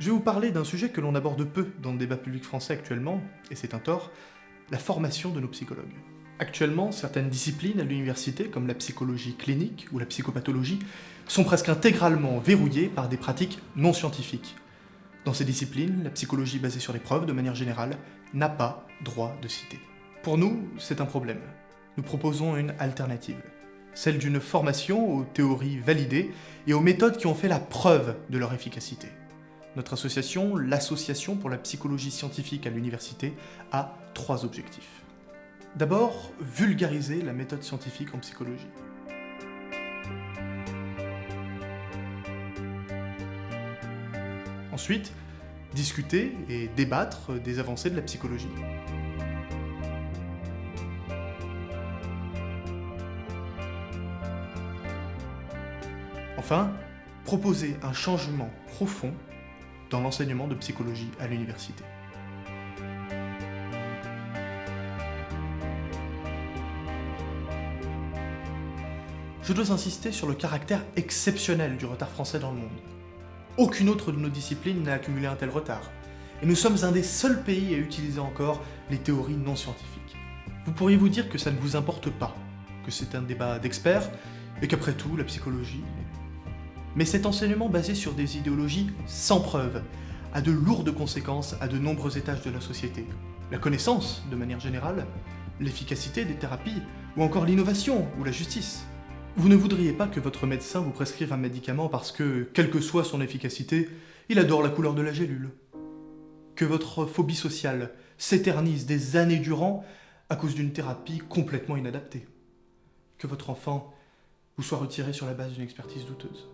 Je vais vous parler d'un sujet que l'on aborde peu dans le débat public français actuellement, et c'est un tort, la formation de nos psychologues. Actuellement, certaines disciplines à l'université, comme la psychologie clinique ou la psychopathologie, sont presque intégralement verrouillées par des pratiques non scientifiques. Dans ces disciplines, la psychologie basée sur les preuves, de manière générale, n'a pas droit de citer. Pour nous, c'est un problème. Nous proposons une alternative. Celle d'une formation aux théories validées et aux méthodes qui ont fait la preuve de leur efficacité. Notre association, l'Association pour la psychologie scientifique à l'université, a trois objectifs. D'abord, vulgariser la méthode scientifique en psychologie. Ensuite, discuter et débattre des avancées de la psychologie. Enfin, proposer un changement profond dans l'enseignement de psychologie à l'université. Je dois insister sur le caractère exceptionnel du retard français dans le monde. Aucune autre de nos disciplines n'a accumulé un tel retard, et nous sommes un des seuls pays à utiliser encore les théories non scientifiques. Vous pourriez vous dire que ça ne vous importe pas, que c'est un débat d'experts, et qu'après tout, la psychologie... Mais cet enseignement basé sur des idéologies sans preuve a de lourdes conséquences à de nombreux étages de la société. La connaissance, de manière générale, l'efficacité des thérapies, ou encore l'innovation ou la justice. Vous ne voudriez pas que votre médecin vous prescrive un médicament parce que, quelle que soit son efficacité, il adore la couleur de la gélule. Que votre phobie sociale s'éternise des années durant à cause d'une thérapie complètement inadaptée. Que votre enfant vous soit retiré sur la base d'une expertise douteuse.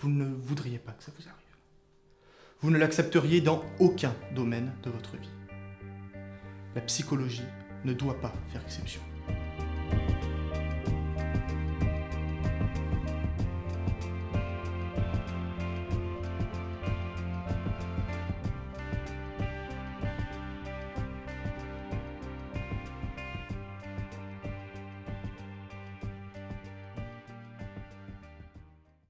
Vous ne voudriez pas que ça vous arrive. Vous ne l'accepteriez dans aucun domaine de votre vie. La psychologie ne doit pas faire exception.